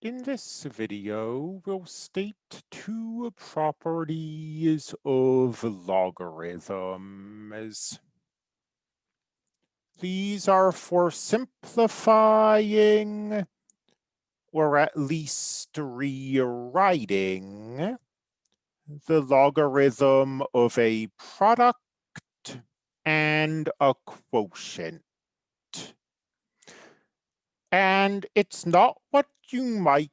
In this video, we'll state two properties of logarithms. These are for simplifying, or at least rewriting, the logarithm of a product and a quotient. And it's not what you might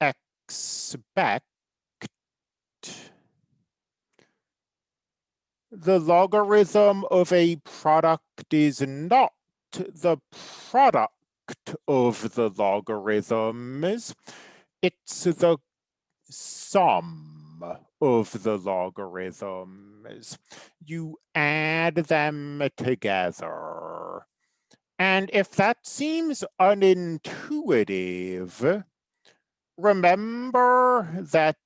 expect. The logarithm of a product is not the product of the logarithms. It's the sum of the logarithms. You add them together. And if that seems unintuitive, remember that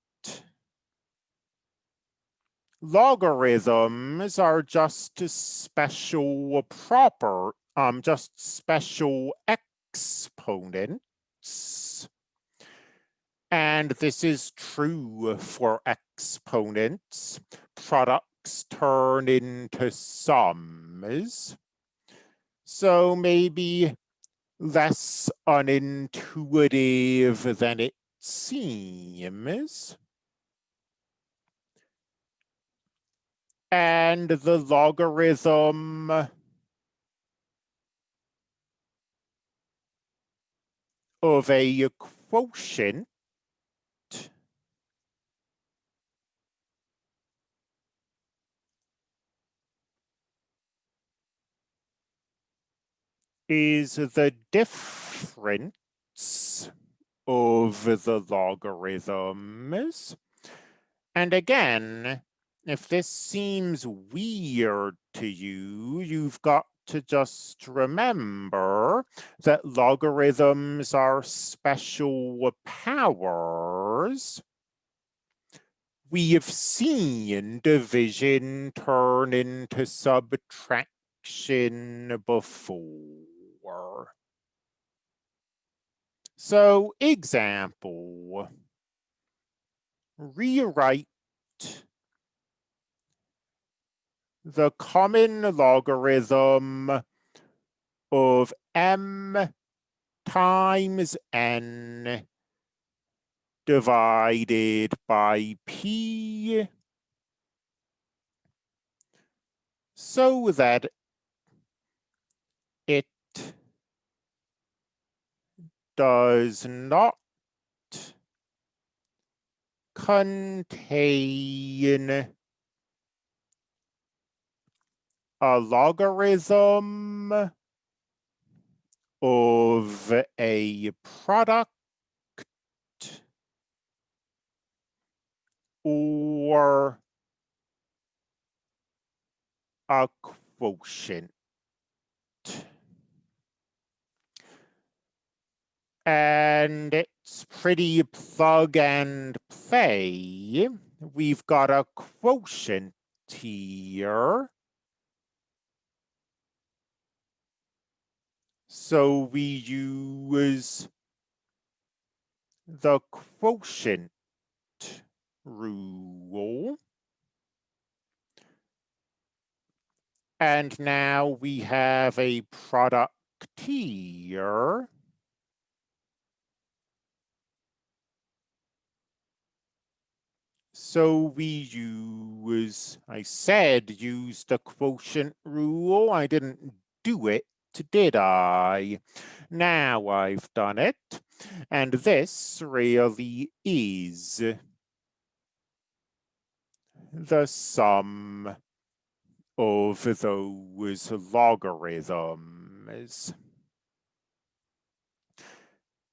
logarithms are just special proper, um, just special exponents. And this is true for exponents. Products turn into sums. So maybe less unintuitive than it seems. And the logarithm of a quotient is the difference of the logarithms. And again, if this seems weird to you, you've got to just remember that logarithms are special powers. We have seen division turn into subtraction before. So example, rewrite the common logarithm of m times n divided by p. So that it does not contain a logarithm of a product or a quotient. And it's pretty plug and play. We've got a quotient here. So we use the quotient rule. And now we have a product here. So we use, I said use the quotient rule. I didn't do it, did I? Now I've done it. And this really is the sum of those logarithms.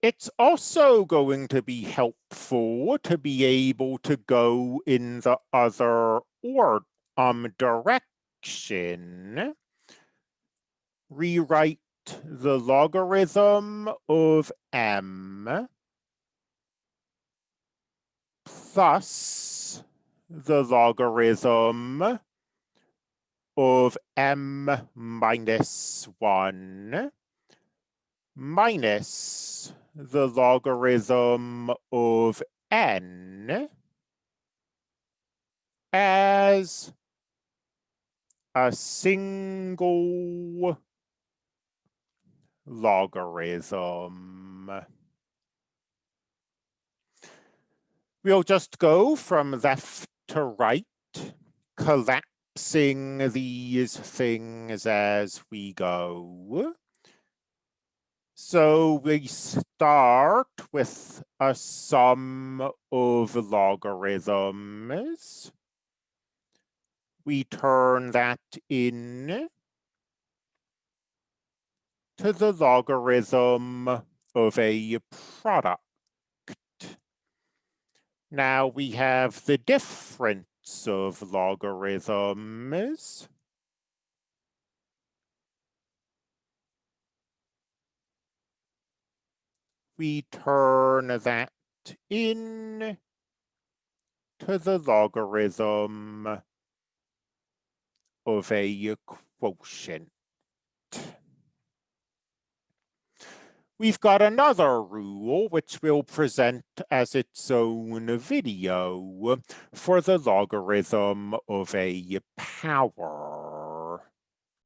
It's also going to be helpful to be able to go in the other or um direction. Rewrite the logarithm of m plus the logarithm of m minus 1 minus the logarithm of n as a single logarithm. We'll just go from left to right, collapsing these things as we go. So we start with uh, a sum of logarithms. We turn that in to the logarithm of a product. Now we have the difference of logarithms. We turn that in to the logarithm of a quotient. We've got another rule which we'll present as its own video for the logarithm of a power.